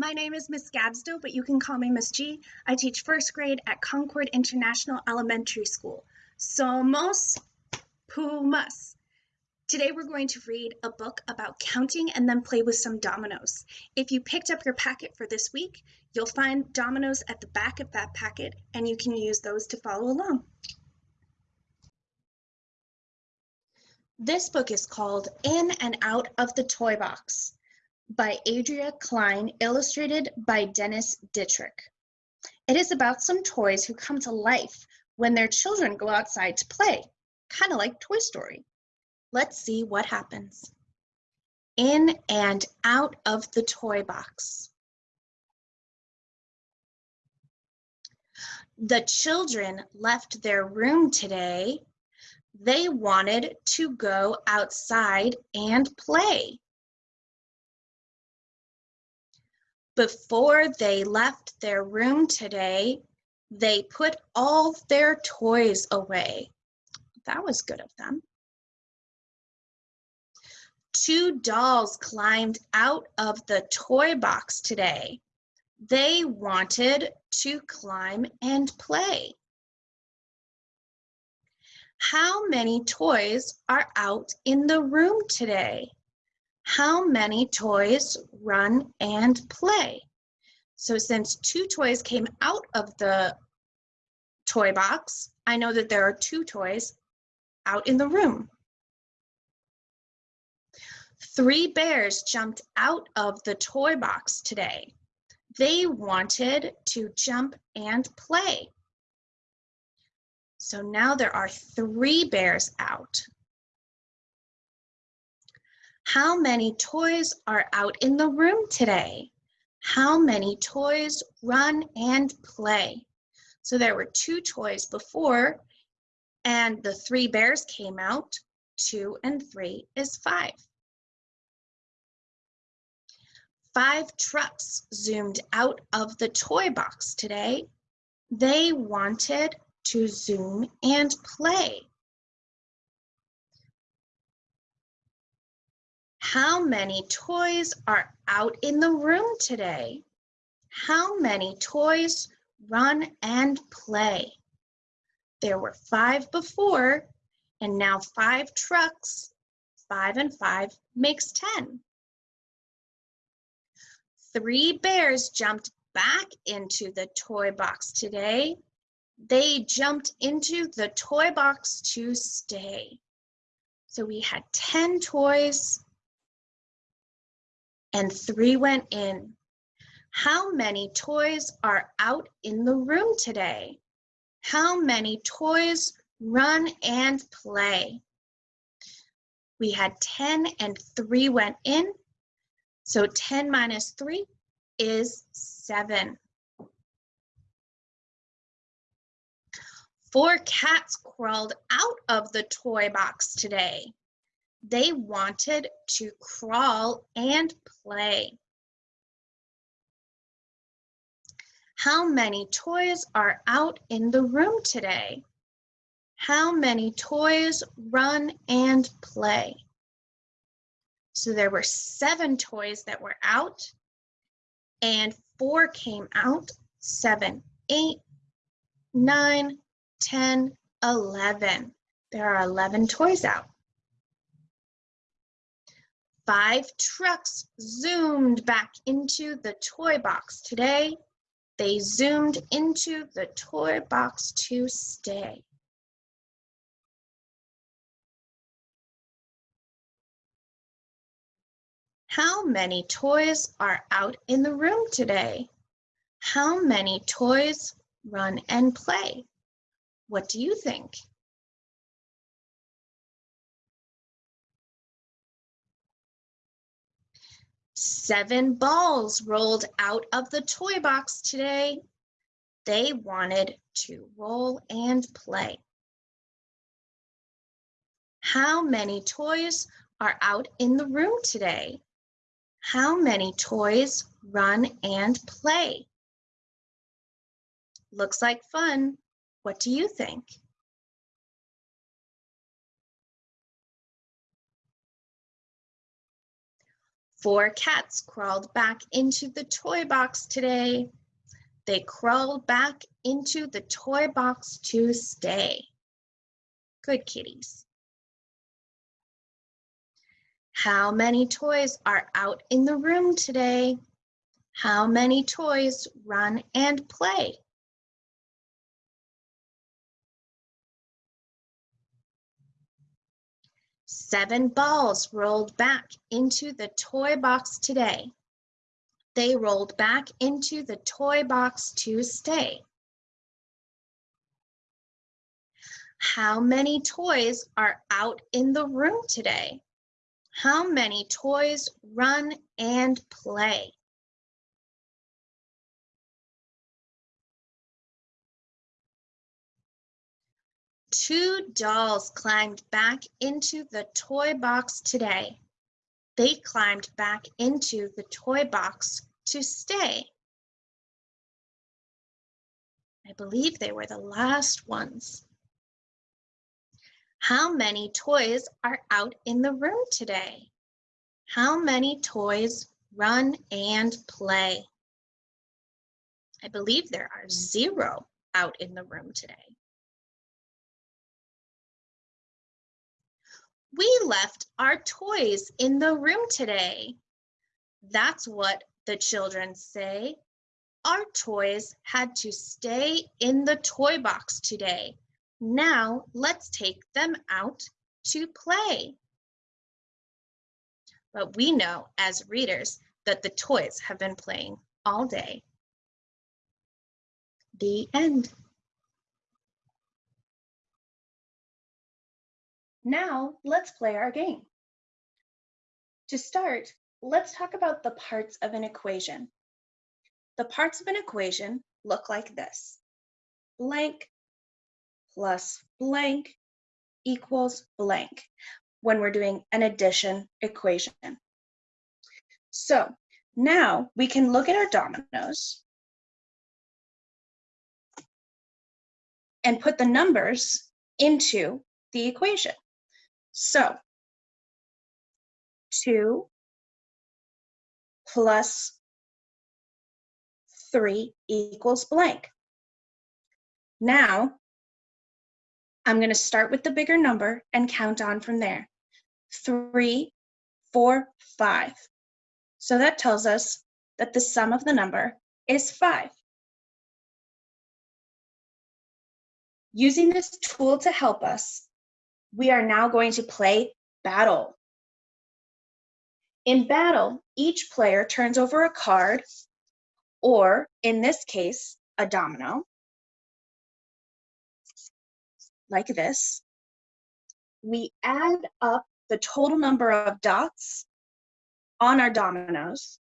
My name is Miss Gabsto, but you can call me Miss G. I teach first grade at Concord International Elementary School. Somos Pumas. Today we're going to read a book about counting and then play with some dominoes. If you picked up your packet for this week, you'll find dominoes at the back of that packet and you can use those to follow along. This book is called In and Out of the Toy Box by Adria Klein, illustrated by Dennis Dittrich. It is about some toys who come to life when their children go outside to play, kind of like Toy Story. Let's see what happens. In and out of the toy box. The children left their room today. They wanted to go outside and play. Before they left their room today, they put all their toys away. That was good of them. Two dolls climbed out of the toy box today. They wanted to climb and play. How many toys are out in the room today? How many toys run and play? So since two toys came out of the toy box, I know that there are two toys out in the room. Three bears jumped out of the toy box today. They wanted to jump and play. So now there are three bears out. How many toys are out in the room today? How many toys run and play? So there were two toys before and the three bears came out. Two and three is five. Five trucks zoomed out of the toy box today. They wanted to zoom and play. How many toys are out in the room today? How many toys run and play? There were five before, and now five trucks. Five and five makes 10. Three bears jumped back into the toy box today. They jumped into the toy box to stay. So we had 10 toys and three went in. How many toys are out in the room today? How many toys run and play? We had 10 and 3 went in. So 10 minus 3 is 7. Four cats crawled out of the toy box today. They wanted to crawl and play. How many toys are out in the room today? How many toys run and play? So there were seven toys that were out and four came out, seven, eight, nine, 10, 11. There are 11 toys out. Five trucks zoomed back into the toy box today. They zoomed into the toy box to stay. How many toys are out in the room today? How many toys run and play? What do you think? Seven balls rolled out of the toy box today. They wanted to roll and play. How many toys are out in the room today? How many toys run and play? Looks like fun. What do you think? Four cats crawled back into the toy box today. They crawled back into the toy box to stay. Good kitties. How many toys are out in the room today? How many toys run and play? Seven balls rolled back into the toy box today. They rolled back into the toy box to stay. How many toys are out in the room today? How many toys run and play? Two dolls climbed back into the toy box today. They climbed back into the toy box to stay. I believe they were the last ones. How many toys are out in the room today? How many toys run and play? I believe there are zero out in the room today. We left our toys in the room today. That's what the children say. Our toys had to stay in the toy box today. Now let's take them out to play. But we know as readers that the toys have been playing all day. The end. Now let's play our game. To start, let's talk about the parts of an equation. The parts of an equation look like this. Blank plus blank equals blank when we're doing an addition equation. So now we can look at our dominoes and put the numbers into the equation. So 2 plus 3 equals blank. Now, I'm going to start with the bigger number and count on from there. Three, four, five. So that tells us that the sum of the number is 5. Using this tool to help us, we are now going to play battle. In battle, each player turns over a card, or in this case, a domino, like this. We add up the total number of dots on our dominoes.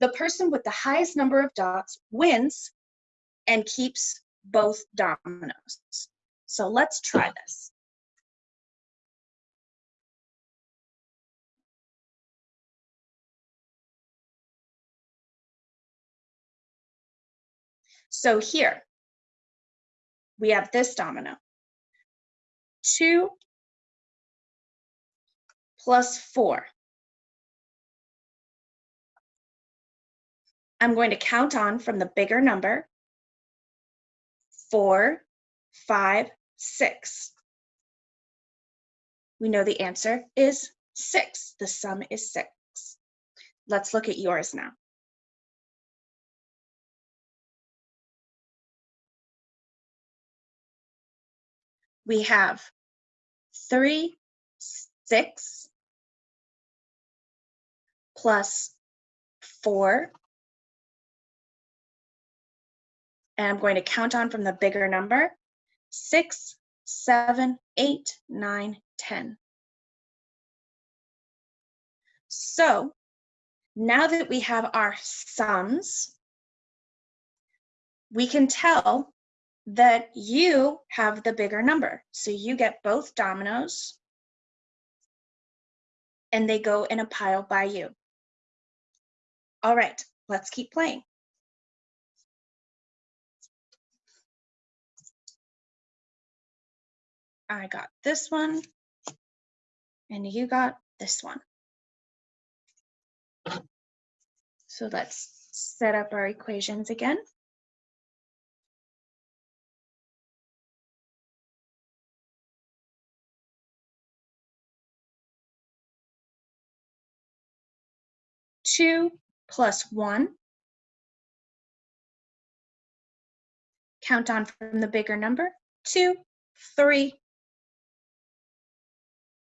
The person with the highest number of dots wins and keeps both dominoes. So let's try this. So here, we have this domino. 2 plus 4. I'm going to count on from the bigger number. 4, 5, 6. We know the answer is 6. The sum is 6. Let's look at yours now. We have 3, 6, plus 4, and I'm going to count on from the bigger number, six, seven, eight, nine, ten. So now that we have our sums, we can tell that you have the bigger number. So you get both dominoes and they go in a pile by you. All right, let's keep playing. I got this one, and you got this one. So let's set up our equations again. Two plus one. Count on from the bigger number. Two, three.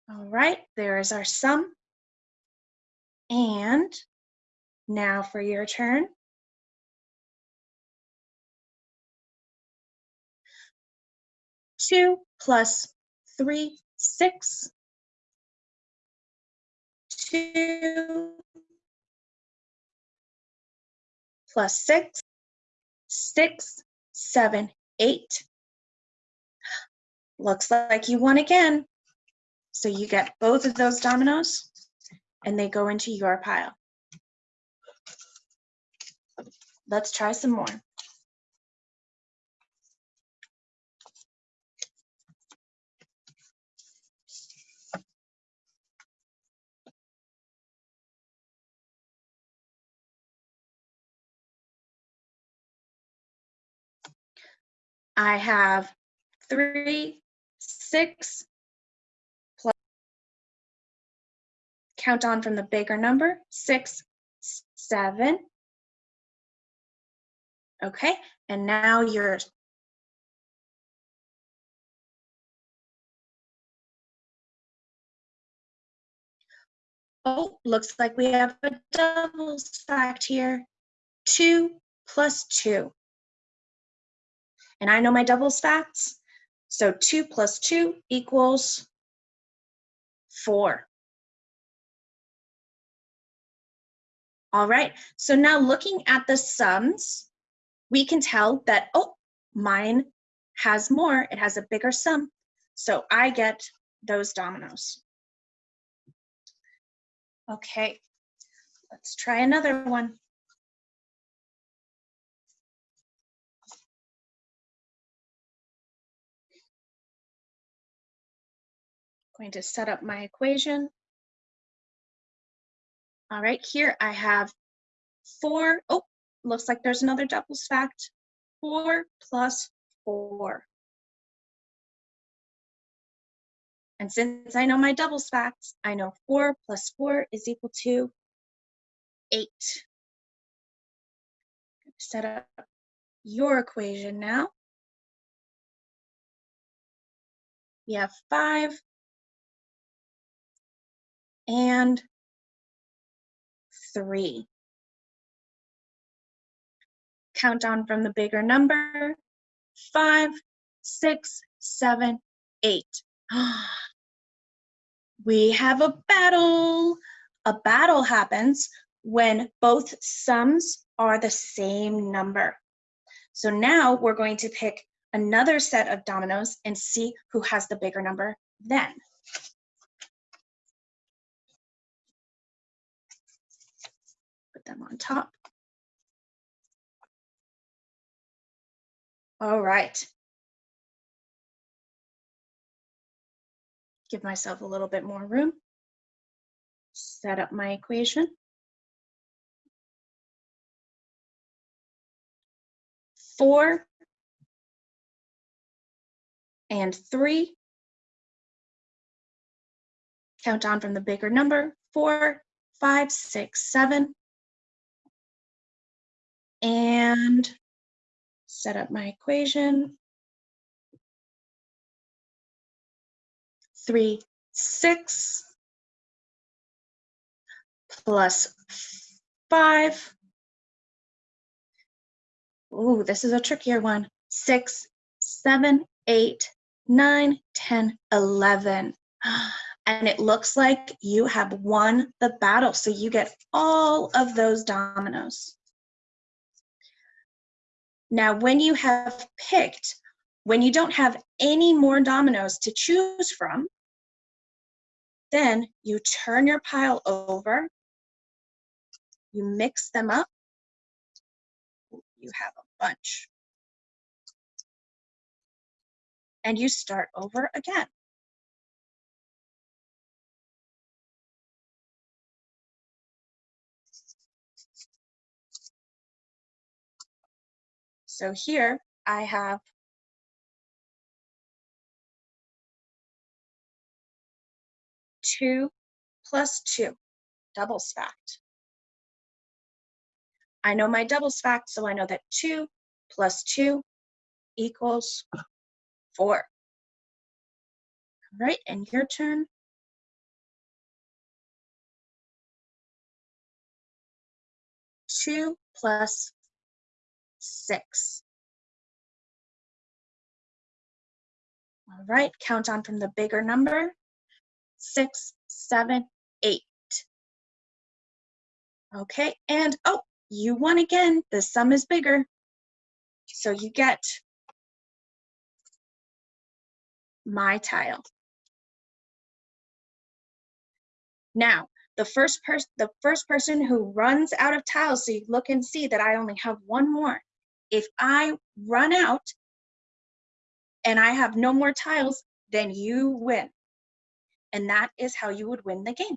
All right, there is our sum. And now for your turn. Two plus three, six. Two plus six, six, seven, eight. Looks like you won again. So you get both of those dominoes and they go into your pile. Let's try some more. I have three, six, count on from the bigger number, six, seven. Okay, and now you're Oh, looks like we have a double fact here. Two plus two. And I know my doubles facts. So 2 plus 2 equals 4. All right, so now looking at the sums, we can tell that, oh, mine has more, it has a bigger sum. So I get those dominoes. Okay, let's try another one. going to set up my equation. All right, here I have four. Oh, looks like there's another doubles fact. Four plus four. And since I know my doubles facts, I know four plus four is equal to eight. Set up your equation now. We have five and three. Count on from the bigger number, five, six, seven, eight. we have a battle. A battle happens when both sums are the same number. So now we're going to pick another set of dominoes and see who has the bigger number then. Them on top. All right. Give myself a little bit more room. Set up my equation. Four and three. Count on from the bigger number. Four, five, six, seven and set up my equation. Three, six plus five. Ooh, this is a trickier one. Six, seven, eight, nine, ten, eleven. And it looks like you have won the battle. So you get all of those dominoes. Now, when you have picked, when you don't have any more dominoes to choose from, then you turn your pile over, you mix them up, you have a bunch. And you start over again. So here I have two plus two, doubles fact. I know my doubles fact, so I know that two plus two equals four. All right, and your turn. Two plus six. All right, count on from the bigger number. Six, seven, eight. Okay, and oh, you won again. The sum is bigger. So you get my tile. Now, the first person the first person who runs out of tiles, so you look and see that I only have one more. If I run out and I have no more tiles, then you win. And that is how you would win the game.